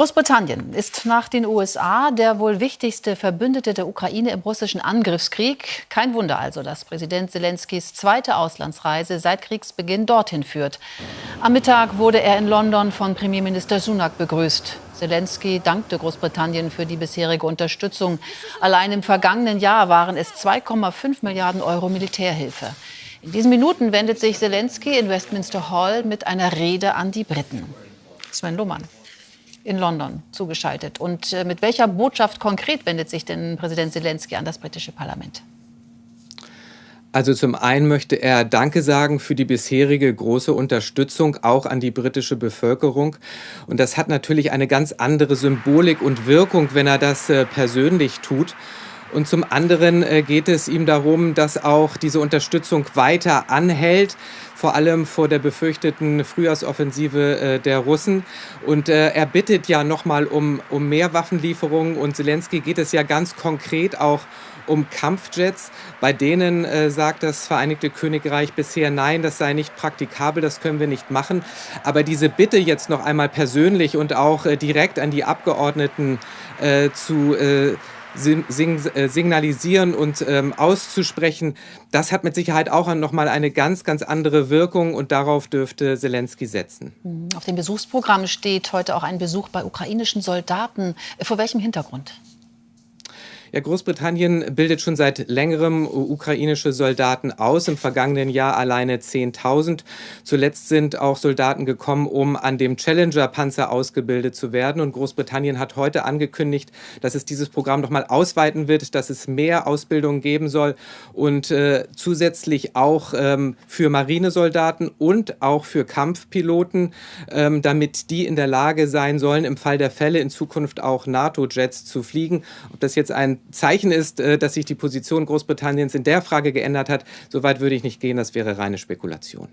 Großbritannien ist nach den USA der wohl wichtigste Verbündete der Ukraine im russischen Angriffskrieg. Kein Wunder also, dass Präsident Zelenskys zweite Auslandsreise seit Kriegsbeginn dorthin führt. Am Mittag wurde er in London von Premierminister Sunak begrüßt. Zelensky dankte Großbritannien für die bisherige Unterstützung. Allein im vergangenen Jahr waren es 2,5 Milliarden Euro Militärhilfe. In diesen Minuten wendet sich Zelensky in Westminster Hall mit einer Rede an die Briten. Sven Lohmann in London zugeschaltet. Und äh, mit welcher Botschaft konkret wendet sich denn Präsident Zelensky an das britische Parlament? Also zum einen möchte er Danke sagen für die bisherige große Unterstützung auch an die britische Bevölkerung. Und das hat natürlich eine ganz andere Symbolik und Wirkung, wenn er das äh, persönlich tut. Und zum anderen äh, geht es ihm darum, dass auch diese Unterstützung weiter anhält, vor allem vor der befürchteten Frühjahrsoffensive äh, der Russen. Und äh, er bittet ja nochmal um, um mehr Waffenlieferungen. Und Zelensky geht es ja ganz konkret auch um Kampfjets. Bei denen äh, sagt das Vereinigte Königreich bisher, nein, das sei nicht praktikabel, das können wir nicht machen. Aber diese Bitte jetzt noch einmal persönlich und auch äh, direkt an die Abgeordneten äh, zu signalisieren und ähm, auszusprechen, das hat mit Sicherheit auch noch mal eine ganz, ganz andere Wirkung und darauf dürfte Zelensky setzen. Mhm. Auf dem Besuchsprogramm steht heute auch ein Besuch bei ukrainischen Soldaten. Vor welchem Hintergrund? Ja, Großbritannien bildet schon seit längerem ukrainische Soldaten aus. Im vergangenen Jahr alleine 10.000. Zuletzt sind auch Soldaten gekommen, um an dem Challenger-Panzer ausgebildet zu werden. Und Großbritannien hat heute angekündigt, dass es dieses Programm noch mal ausweiten wird, dass es mehr Ausbildung geben soll und äh, zusätzlich auch ähm, für Marinesoldaten und auch für Kampfpiloten, ähm, damit die in der Lage sein sollen, im Fall der Fälle in Zukunft auch NATO-Jets zu fliegen. Ob das jetzt ein Zeichen ist, äh, dass sich die Position Großbritanniens in der Frage geändert hat. Soweit würde ich nicht gehen, das wäre reine Spekulation.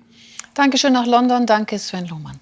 Dankeschön nach London. Danke, Sven Lohmann.